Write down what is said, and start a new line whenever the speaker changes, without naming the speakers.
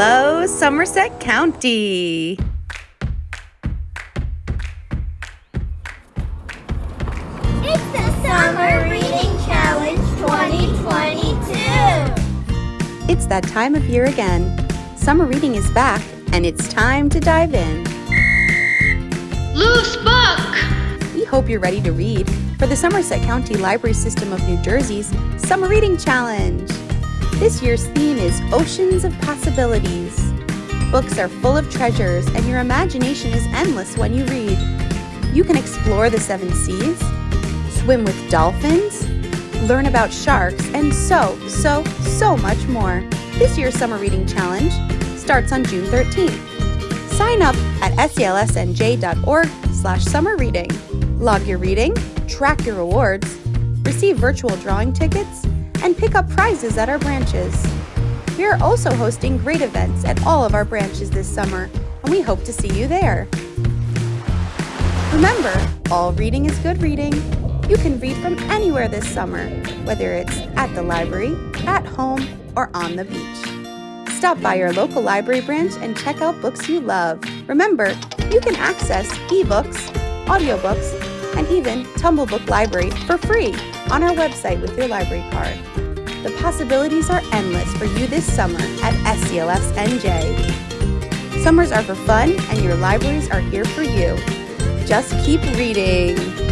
Hello, Somerset County.
It's the Summer Reading Challenge 2022.
It's that time of year again. Summer reading is back, and it's time to dive in.
Loose book!
We hope you're ready to read for the Somerset County Library System of New Jersey's Summer Reading Challenge. This year's theme is Oceans of Possibilities. Books are full of treasures, and your imagination is endless when you read. You can explore the seven seas, swim with dolphins, learn about sharks, and so, so, so much more. This year's Summer Reading Challenge starts on June 13th. Sign up at sclsnj.org slash summer reading. Log your reading, track your rewards, receive virtual drawing tickets, and pick up prizes at our branches. We are also hosting great events at all of our branches this summer, and we hope to see you there. Remember, all reading is good reading. You can read from anywhere this summer, whether it's at the library, at home, or on the beach. Stop by your local library branch and check out books you love. Remember, you can access ebooks, audiobooks, and even Tumblebook Library for free on our website with your library card. The possibilities are endless for you this summer at SCLS NJ. Summers are for fun, and your libraries are here for you. Just keep reading.